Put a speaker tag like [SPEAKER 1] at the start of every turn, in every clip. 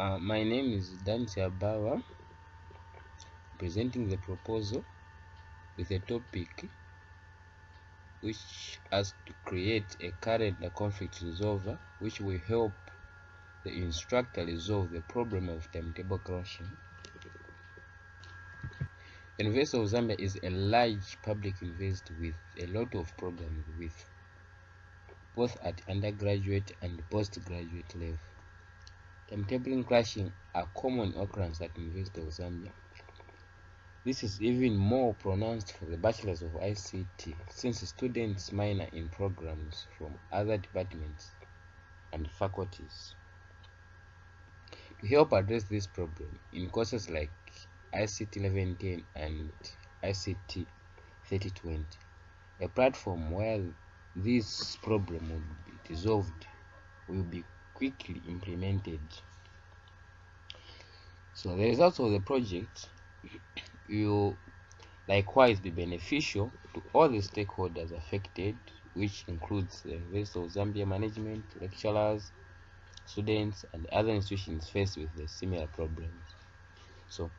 [SPEAKER 1] Uh, my name is Dante Abawa, presenting the proposal with a topic which has to create a calendar conflict resolver which will help the instructor resolve the problem of timetable clashing. University of Zambia is a large public university with a lot of programs with both at undergraduate and postgraduate level. Timetabling clashing are common occurrence at University of Zambia. This is even more pronounced for the Bachelors of ICT since students minor in programs from other departments and faculties. To help address this problem in courses like ICT 1110 and ICT 3020, a platform where this problem will be resolved will be quickly implemented. So the results of the project will likewise be beneficial to all the stakeholders affected, which includes the rest of Zambia management, lecturers, students, and other institutions faced with the similar problems. So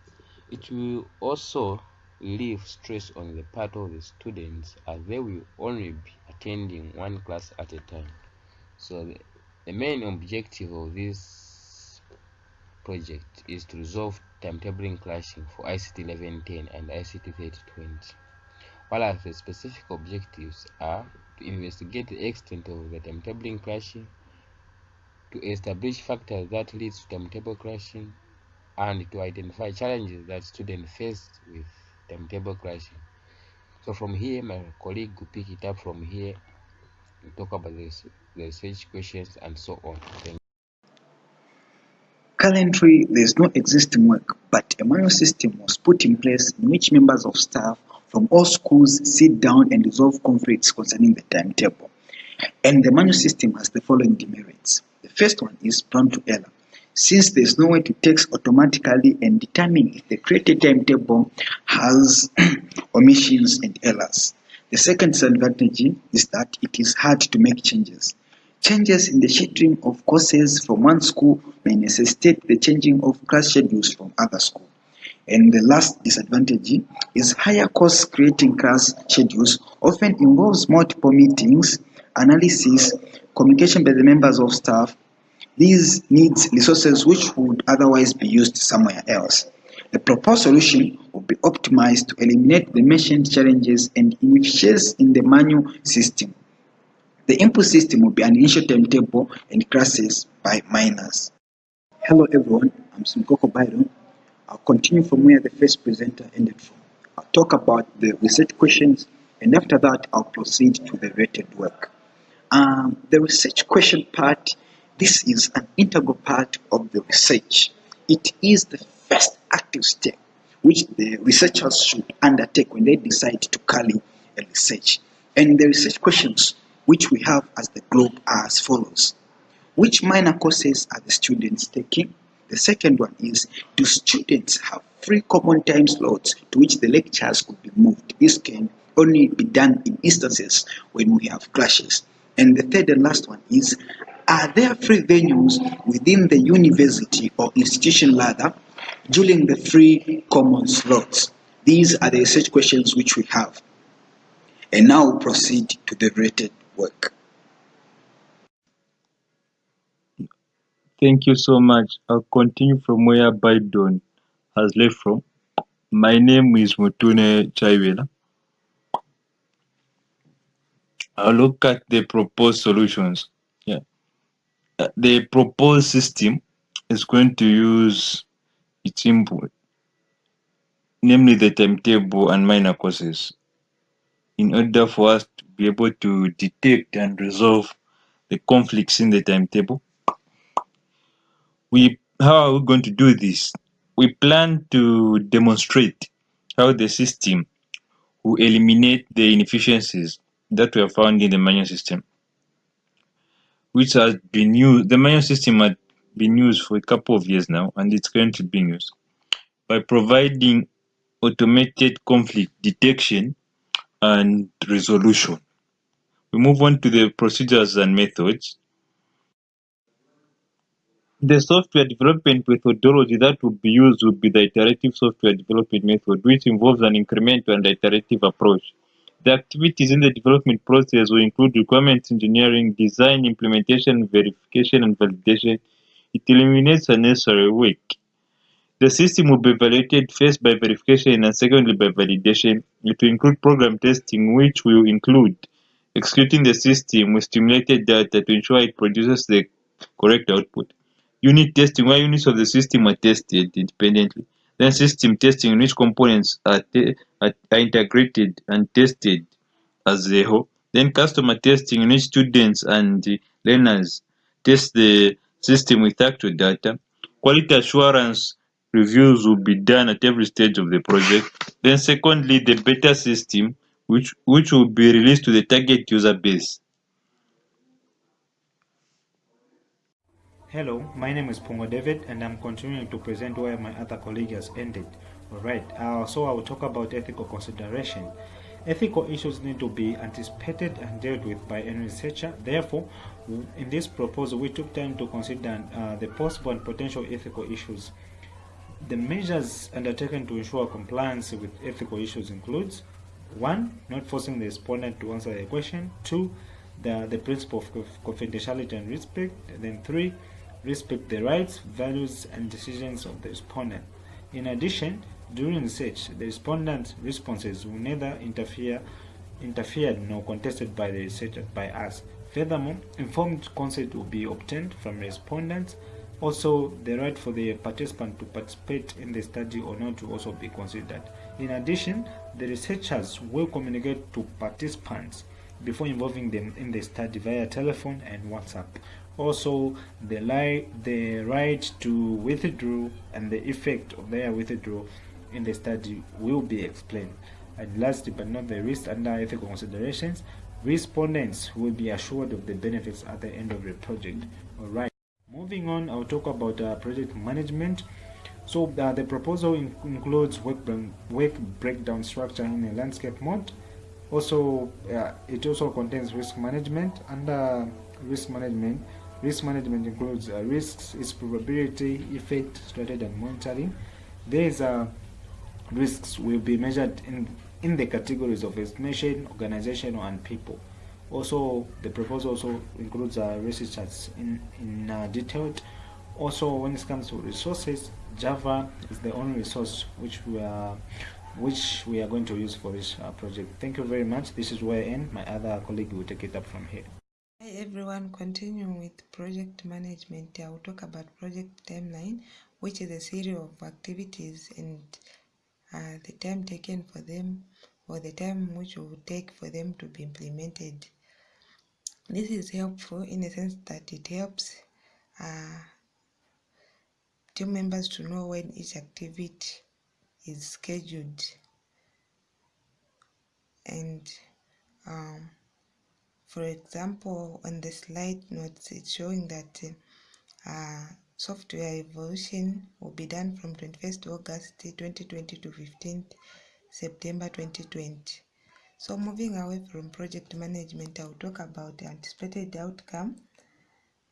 [SPEAKER 1] it will also relieve stress on the part of the students as they will only be attending one class at a time. So the, the main objective of this project is to resolve timetabling clashing for ICT 1110 and ICT 3020, while the specific objectives are to investigate the extent of the timetabling clashing, to establish factors that lead to timetable clashing, and to identify challenges that students face with timetable clashing. So from here, my colleague will pick it up from here and talk about this, the research questions and so on.
[SPEAKER 2] Currently, there is no existing work, but a manual system was put in place in which members of staff from all schools sit down and resolve conflicts concerning the timetable. And the manual system has the following demerits. The first one is prone to error, since there is no way to text automatically and determine if the created timetable has omissions and errors. The second disadvantage is that it is hard to make changes. Changes in the scheduling of courses from one school may necessitate the changing of class schedules from other schools. And the last disadvantage is higher costs creating class schedules often involves multiple meetings, analysis, communication by the members of staff. These needs resources which would otherwise be used somewhere else. The proposed solution will be optimized to eliminate the mentioned challenges and inefficiencies in the manual system. The input system will be an initial timetable and classes by minors. Hello everyone, I'm Simkoko Byron. I'll continue from where the first presenter ended from. I'll talk about the research questions and after that I'll proceed to the rated work. Um, the research question part, this is an integral part of the research. It is the first active step which the researchers should undertake when they decide to carry a research. And the research questions which we have as the globe are as follows. Which minor courses are the students taking? The second one is, do students have free common time slots to which the lectures could be moved? This can only be done in instances when we have clashes. And the third and last one is, are there free venues within the university or institution ladder during the free common slots? These are the research questions which we have. And now proceed to the rated work.
[SPEAKER 3] Thank you so much. I'll continue from where Biden has left from. My name is Mutune Chaiwela. I'll look at the proposed solutions. Yeah. Uh, the proposed system is going to use its input, namely the timetable and minor courses, in order for us to be able to detect and resolve the conflicts in the timetable we how are we going to do this? We plan to demonstrate how the system will eliminate the inefficiencies that were found in the manual system, which has been used. The manual system had been used for a couple of years now, and it's currently being used by providing automated conflict detection and resolution. We move on to the procedures and methods. the software development methodology that would be used would be the iterative software development method, which involves an incremental and iterative approach. The activities in the development process will include requirements engineering, design, implementation, verification, and validation. It eliminates unnecessary work. The system will be evaluated first by verification and secondly by validation. It will include program testing, which will include executing the system with stimulated data to ensure it produces the correct output. Unit testing, where units of the system are tested independently. Then system testing, in which components are, are, are integrated and tested as a whole. Then customer testing, in which students and learners test the system with actual data. Quality assurance reviews will be done at every stage of the project. Then secondly, the beta system, which, which will be released to the target user base.
[SPEAKER 4] Hello, my name is Pongo David and I'm continuing to present where my other colleague has ended. Alright, uh, so I will talk about ethical consideration. Ethical issues need to be anticipated and dealt with by any researcher. Therefore, in this proposal, we took time to consider uh, the possible and potential ethical issues. The measures undertaken to ensure compliance with ethical issues includes 1. Not forcing the respondent to answer the question 2. The, the principle of confidentiality and respect and then 3 respect the rights, values, and decisions of the respondent. In addition, during research, the respondent's responses will neither interfere interfered nor contested by the researcher by us. Furthermore, informed consent will be obtained from respondents. Also, the right for the participant to participate in the study or not to also be considered. In addition, the researchers will communicate to participants before involving them in the study via telephone and WhatsApp also the, li the right to withdraw and the effect of their withdrawal in the study will be explained. And last but not the least, under ethical considerations, respondents will be assured of the benefits at the end of the project. Alright, moving on, I'll talk about uh, project management. So uh, the proposal in includes work, work breakdown structure in a landscape mode. Also, uh, it also contains risk management. Under risk management, Risk management includes uh, risks, its probability, effect, strategy, and monitoring. These uh, risks will be measured in, in the categories of estimation, organizational, and people. Also, the proposal also includes uh, research in, in uh. Also, when it comes to resources, Java is the only resource which we are which we are going to use for this uh, project. Thank you very much. This is where I end. My other colleague will take it up from here.
[SPEAKER 5] Hi everyone, continuing with project management, I will talk about project timeline, which is a series of activities and uh, the time taken for them or the time which will take for them to be implemented. This is helpful in the sense that it helps uh, team members to know when each activity is scheduled and um, for example, on the slide notes, it's showing that uh, software evolution will be done from 21st August 2020 to 15th September 2020. So moving away from project management, I'll talk about the anticipated outcome.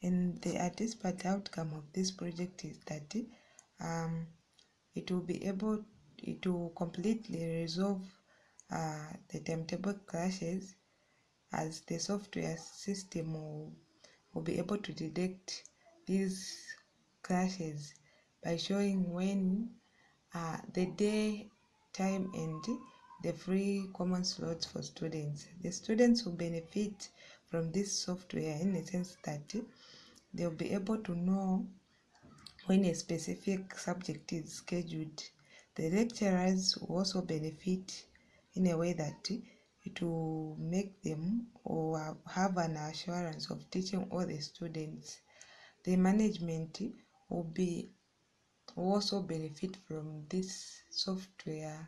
[SPEAKER 5] And the anticipated outcome of this project is that um, it will be able to completely resolve uh, the timetable clashes as the software system will, will be able to detect these clashes by showing when uh, the day, time, and the free common slots for students. The students will benefit from this software in the sense that they'll be able to know when a specific subject is scheduled. The lecturers will also benefit in a way that it will make them or have an assurance of teaching all the students. The management will be will also benefit from this software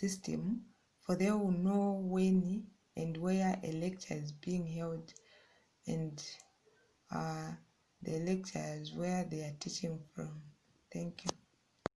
[SPEAKER 5] system for they will know when and where a lecture is being held and uh, the lectures where they are teaching from. Thank you.